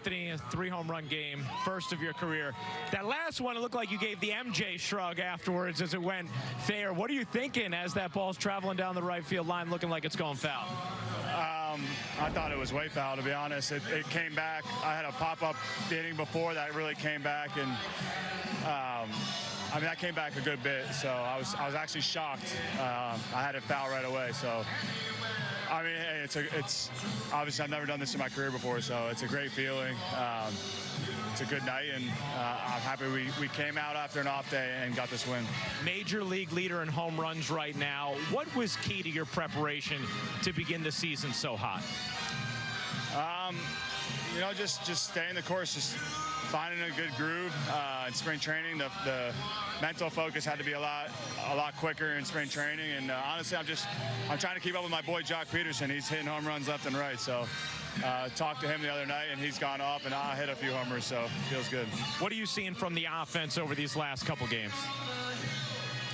Anthony, a three home run game, first of your career. That last one, it looked like you gave the MJ shrug afterwards as it went fair. What are you thinking as that ball's traveling down the right field line, looking like it's going foul? Um, I thought it was way foul, to be honest. It, it came back. I had a pop up inning before that really came back, and um, I mean that came back a good bit. So I was I was actually shocked. Um, I had it foul right away. So I mean, hey, it's a, it's obviously I've never done this in my career before, so it's a great feeling. Um, it's a good night, and uh, I'm happy we, we came out after an off day and got this win. Major league leader in home runs right now. What was key to your preparation to begin the season so hot? Um, you know, just just staying the course, just finding a good groove uh, in spring training. The, the mental focus had to be a lot a lot quicker in spring training, and uh, honestly, I'm just I'm trying to keep up with my boy Joc Pederson. He's hitting home runs left and right, so. Uh, talked to him the other night, and he's gone off, and I hit a few homers, so feels good. What are you seeing from the offense over these last couple games?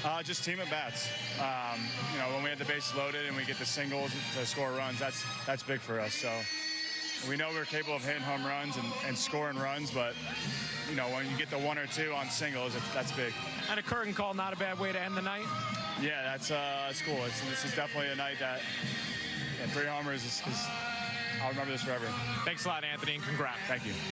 Uh, just team at bats. Um, you know, when we have the bases loaded and we get the singles to score runs, that's that's big for us. So we know we're capable of hitting home runs and, and scoring runs, but you know, when you get the one or two on singles, that's big. And a curtain call, not a bad way to end the night. Yeah, that's uh, that's cool. It's, this is definitely a night that yeah, three homers is, is I'll remember this forever. Thanks a lot, Anthony, and congrats. Thank you.